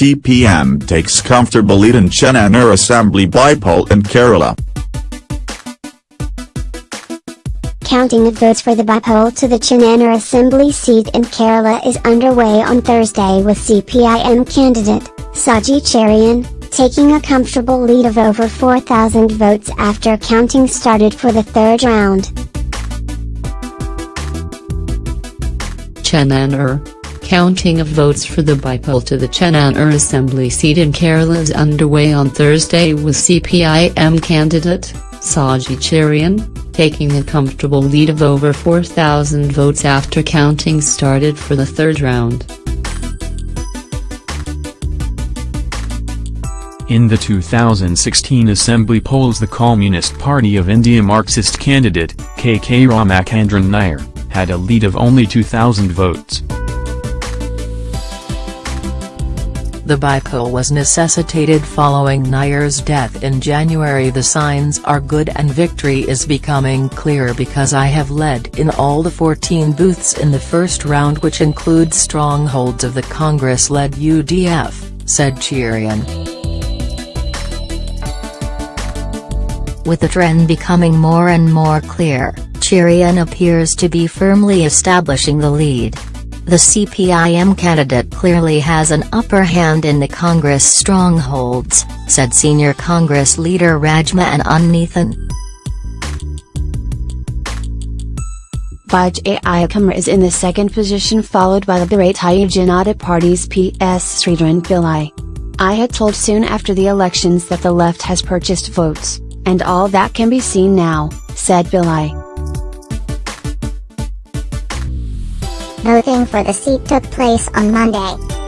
CPM takes comfortable lead in Chengannur Assembly by bypoll in Kerala. Counting of votes for the bypoll to the Chengannur Assembly seat in Kerala is underway on Thursday with CPIM candidate, Saji Cherian, taking a comfortable lead of over 4,000 votes after counting started for the third round. Chengannur. Counting of votes for the bypoll to the Chengannur Assembly seat in Kerala is underway on Thursday with CPIM candidate, Saji Cherian, taking a comfortable lead of over 4,000 votes after counting started for the third round. In the 2016 Assembly polls the Communist Party of India Marxist candidate, KK Ramachandran Nair, had a lead of only 2,000 votes. The bypoll was necessitated following Nair's death in January The signs are good and victory is becoming clear because I have led in all the 14 booths in the first round which includes strongholds of the Congress-led UDF, said Cherian. With the trend becoming more and more clear, Cherian appears to be firmly establishing the lead. The CPIM candidate clearly has an upper hand in the Congress strongholds, said senior Congress leader Rajmohan Unnithan. Vijay Kumar is in the second position followed by the Bharatiya Janata Party's PS Sridharan Pillai. I had told soon after the elections that the left has purchased votes, and all that can be seen now, said Pillai. Voting for the seat took place on Monday.